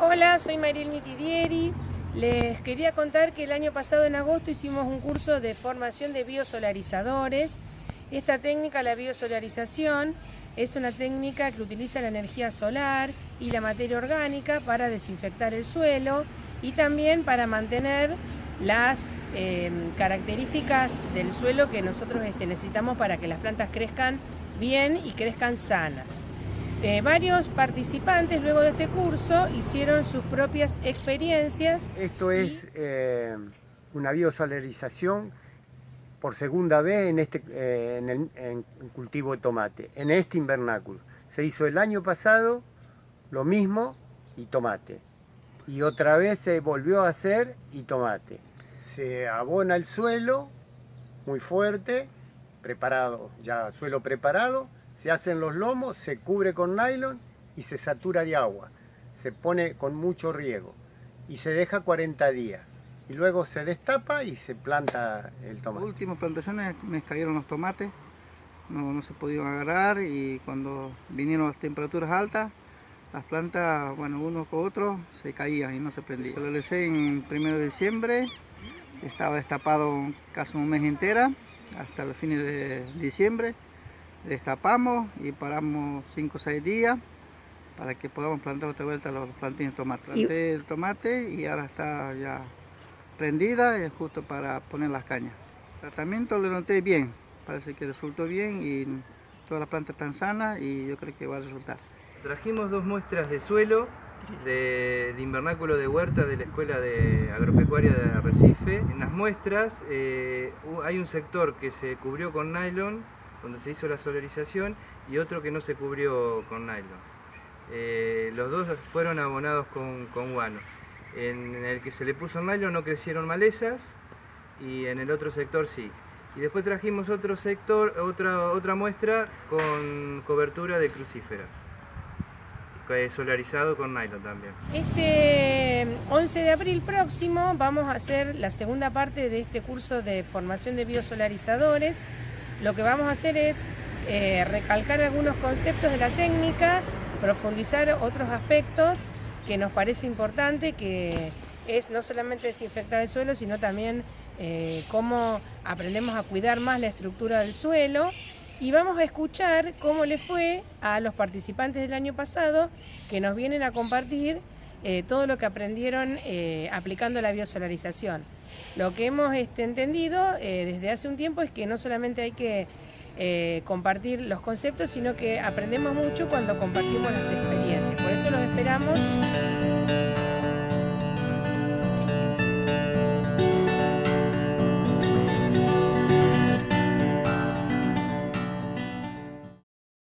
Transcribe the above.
Hola, soy Mariel Mitidieri. Les quería contar que el año pasado en agosto hicimos un curso de formación de biosolarizadores. Esta técnica, la biosolarización, es una técnica que utiliza la energía solar y la materia orgánica para desinfectar el suelo y también para mantener las eh, características del suelo que nosotros este, necesitamos para que las plantas crezcan bien y crezcan sanas. Eh, varios participantes luego de este curso hicieron sus propias experiencias. Esto es eh, una biosolarización por segunda vez en, este, eh, en el cultivo de tomate, en este invernáculo. Se hizo el año pasado lo mismo y tomate. Y otra vez se volvió a hacer y tomate. Se abona el suelo muy fuerte, preparado, ya suelo preparado, se hacen los lomos, se cubre con nylon y se satura de agua. Se pone con mucho riego y se deja 40 días. Y luego se destapa y se planta el tomate. Las últimas plantaciones me cayeron los tomates, no, no se pudieron agarrar y cuando vinieron las temperaturas altas, las plantas, bueno, uno con otro, se caían y no se prendían. Se lo lancé en primero de diciembre, estaba destapado casi un mes entera, hasta los fines de diciembre destapamos y paramos 5 o 6 días para que podamos plantar otra vuelta los plantines de tomate. Planté el tomate y ahora está ya prendida y justo para poner las cañas. El tratamiento lo noté bien, parece que resultó bien y todas las plantas están sanas y yo creo que va a resultar. Trajimos dos muestras de suelo de, invernáculo de huerta de la Escuela de Agropecuaria de Arrecife. En las muestras eh, hay un sector que se cubrió con nylon donde se hizo la solarización, y otro que no se cubrió con nylon. Eh, los dos fueron abonados con, con, guano. En el que se le puso nylon no crecieron malezas y en el otro sector sí. Y después trajimos otro sector, otra, otra muestra con cobertura de crucíferas, solarizado con nylon también. Este 11 de abril próximo vamos a hacer la segunda parte de este curso de formación de biosolarizadores lo que vamos a hacer es eh, recalcar algunos conceptos de la técnica, profundizar otros aspectos que nos parece importante, que es no solamente desinfectar el suelo, sino también eh, cómo aprendemos a cuidar más la estructura del suelo. Y vamos a escuchar cómo le fue a los participantes del año pasado que nos vienen a compartir eh, todo lo que aprendieron eh, aplicando la biosolarización. Lo que hemos este, entendido eh, desde hace un tiempo es que no solamente hay que compartir los conceptos, sino que aprendemos mucho cuando compartimos las experiencias. Por eso los esperamos